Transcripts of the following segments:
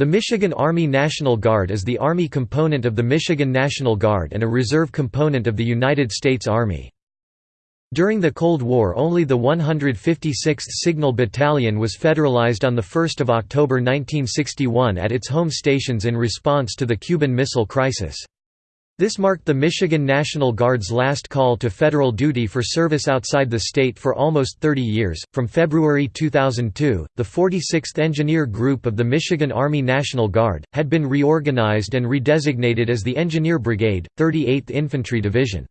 The Michigan Army National Guard is the Army component of the Michigan National Guard and a reserve component of the United States Army. During the Cold War only the 156th Signal Battalion was federalized on 1 October 1961 at its home stations in response to the Cuban Missile Crisis. This marked the Michigan National Guard's last call to federal duty for service outside the state for almost 30 years. From February 2002, the 46th Engineer Group of the Michigan Army National Guard had been reorganized and redesignated as the Engineer Brigade, 38th Infantry Division.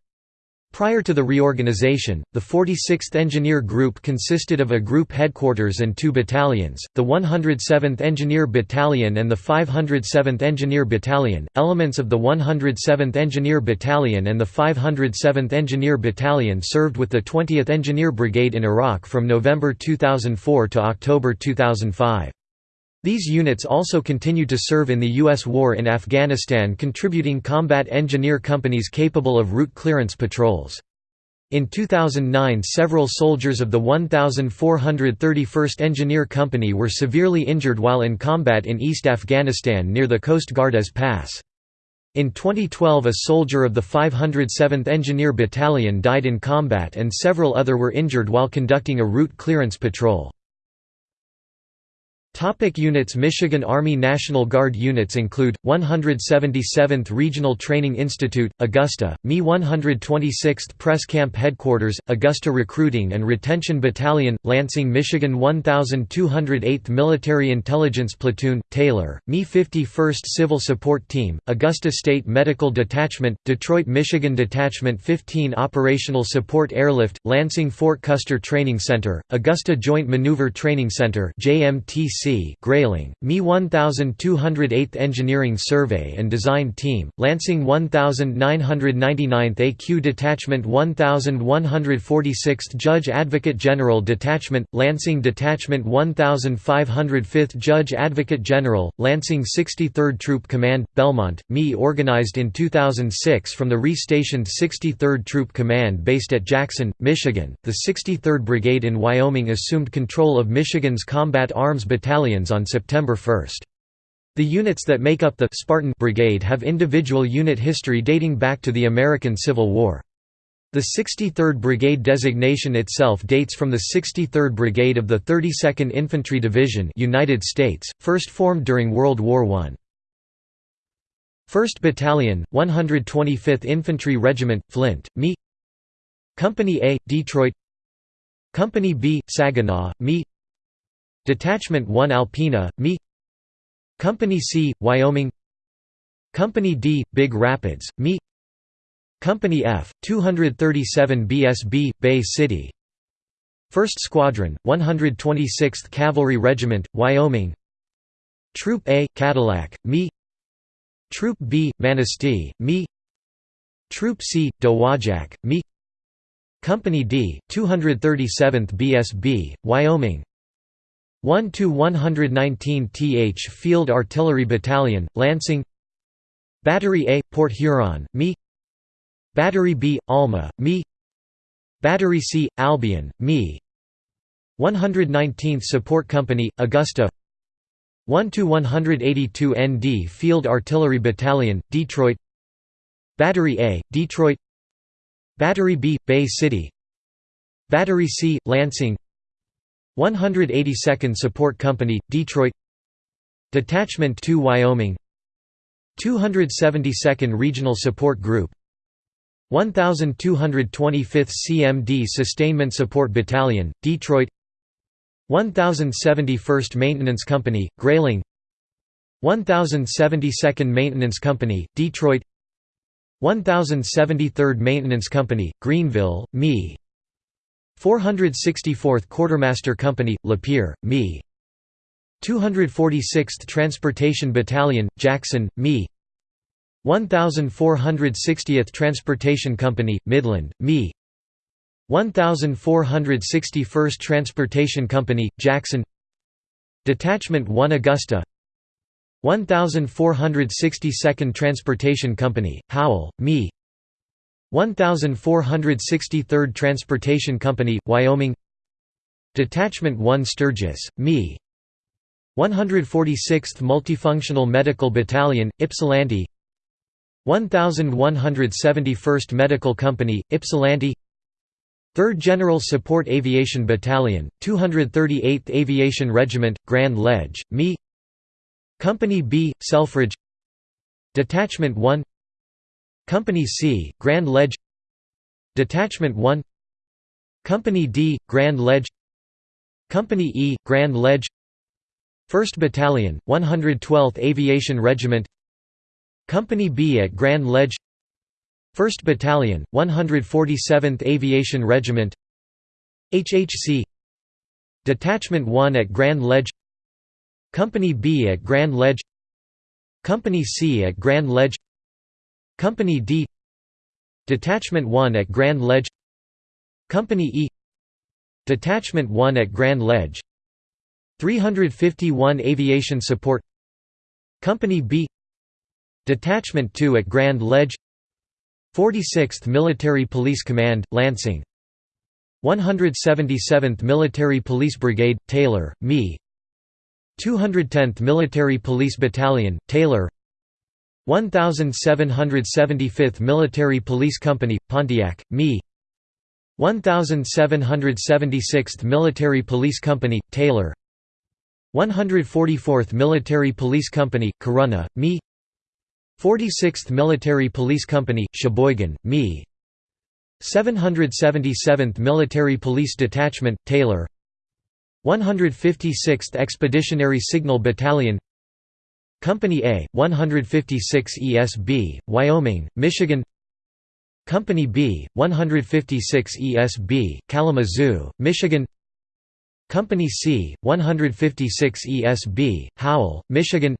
Prior to the reorganization, the 46th Engineer Group consisted of a group headquarters and two battalions, the 107th Engineer Battalion and the 507th Engineer Battalion. Elements of the 107th Engineer Battalion and the 507th Engineer Battalion served with the 20th Engineer Brigade in Iraq from November 2004 to October 2005. These units also continued to serve in the U.S. war in Afghanistan contributing combat engineer companies capable of route clearance patrols. In 2009 several soldiers of the 1431st Engineer Company were severely injured while in combat in East Afghanistan near the Khost-Gardez Pass. In 2012 a soldier of the 507th Engineer Battalion died in combat and several other were injured while conducting a route clearance patrol. Topic units Michigan Army National Guard units include 177th Regional Training Institute, Augusta, Me 126th Press Camp Headquarters, Augusta Recruiting and Retention Battalion, Lansing, Michigan 1208th Military Intelligence Platoon, Taylor, Me 51st Civil Support Team, Augusta State Medical Detachment, Detroit, Michigan Detachment 15 Operational Support Airlift, Lansing Fort Custer Training Center, Augusta Joint Maneuver Training Center JMTC C. Grayling, Me 1208th Engineering Survey and Design Team, Lansing 1999th AQ Detachment 1146th Judge Advocate General Detachment, Lansing Detachment 1505th Judge Advocate General, Lansing 63rd Troop Command, Belmont, Me organized in 2006 from the re-stationed 63rd Troop Command based at Jackson, Michigan. The 63rd Brigade in Wyoming assumed control of Michigan's Combat Arms Battalion battalions on September 1. The units that make up the Spartan Brigade have individual unit history dating back to the American Civil War. The 63rd Brigade designation itself dates from the 63rd Brigade of the 32nd Infantry Division United States, first formed during World War I. 1st Battalion, 125th Infantry Regiment, Flint, Me Company A, Detroit Company B, Saginaw, Me Detachment 1 Alpena, Me Company C, Wyoming. Company D, Big Rapids, Me Company F, 237 BSB, Bay City. 1st Squadron, 126th Cavalry Regiment, Wyoming. Troop A, Cadillac, Me Troop B, Manistee, Me Troop C, Dowagiac, Me Company D, 237th BSB, Wyoming 1 to 119 th Field Artillery Battalion, Lansing. Battery A, Port Huron, Me. Battery B, Alma, Me. Battery C, Albion, Me. 119th Support Company, Augusta. 1 to 182 ND Field Artillery Battalion, Detroit. Battery A, Detroit. Battery B, Bay City. Battery C, Lansing. 182nd Support Company, Detroit. Detachment 2 Wyoming. 272nd Regional Support Group. 1225th CMD Sustainment Support Battalion, Detroit. 1071st Maintenance Company, Grayling. 1072nd Maintenance Company, Detroit. 1073rd Maintenance Company, Greenville, Me 464th Quartermaster Company, Lapeer, Me. 246th Transportation Battalion, Jackson, Me. 1460th Transportation Company, Midland, Me. 1461st Transportation Company, Jackson Detachment 1 Augusta 1462nd Transportation Company, Howell, Me 1463rd Transportation Company, Wyoming Detachment 1 Sturgis, Me. 146th Multifunctional Medical Battalion, Ypsilanti 1171st Medical Company, Ypsilanti 3rd General Support Aviation Battalion, 238th Aviation Regiment, Grand Ledge, Me. Company B, Selfridge Detachment 1 Company C, Grand Ledge Detachment 1 Company D, Grand Ledge Company E, Grand Ledge 1st Battalion, 112th Aviation Regiment Company B at Grand Ledge 1st Battalion, 147th Aviation Regiment HHC Detachment 1 at Grand Ledge Company B at Grand Ledge Company C at Grand Ledge Company D Detachment 1 at Grand Ledge Company E Detachment 1 at Grand Ledge 351 Aviation Support Company B Detachment 2 at Grand Ledge 46th Military Police Command, Lansing 177th Military Police Brigade, Taylor, Me 210th Military Police Battalion, Taylor 1775th Military Police Company, Pontiac, Me. 1776th Military Police Company, Taylor. 144th Military Police Company, Corunna, Me. 46th Military Police Company, Cheboygan, Me. 777th Military Police Detachment, Taylor. 156th Expeditionary Signal Battalion Company A, 156 ESB, Wyoming, Michigan. Company B, 156 ESB, Kalamazoo, Michigan. Company C, 156 ESB, Howell, Michigan.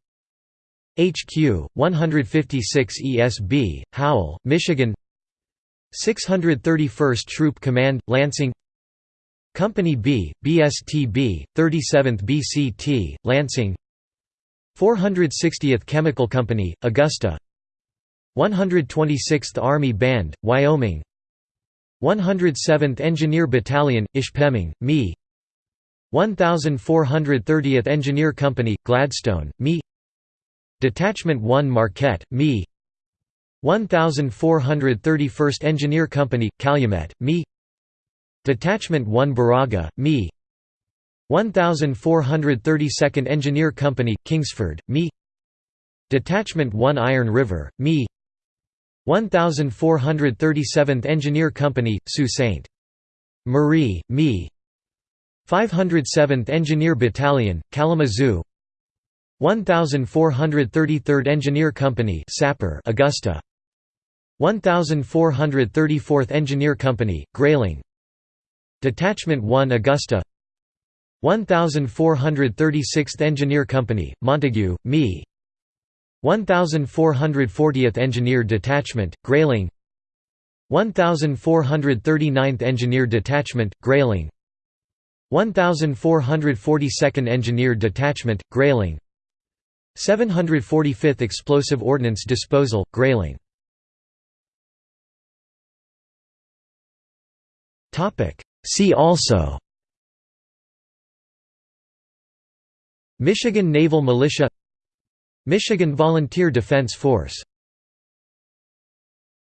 HQ, 156 ESB, Howell, Michigan. 631st Troop Command, Lansing. Company B, BSTB, 37th BCT, Lansing 460th Chemical Company, Augusta. 126th Army Band, Wyoming. 107th Engineer Battalion, Ishpeming, Me. 1430th Engineer Company, Gladstone, Me. Detachment 1 Marquette, Me. 1431st Engineer Company, Calumet, Me. Detachment 1 Baraga, Me 1432nd Engineer Company, Kingsford, Me. Detachment 1 Iron River, Me. 1437th Engineer Company, Sault Ste. Marie, Me. 507th Engineer Battalion, Kalamazoo. 1433rd Engineer Company Sapper Augusta. 1434th Engineer Company Grayling. Detachment 1 Augusta 1436th Engineer Company Montague Me. 1440th Engineer Detachment Grayling. 1439th Engineer Detachment Grayling. 1442nd Engineer Detachment Grayling. 745th Explosive Ordnance Disposal, Grayling. See also Michigan Naval Militia Michigan Volunteer Defense Force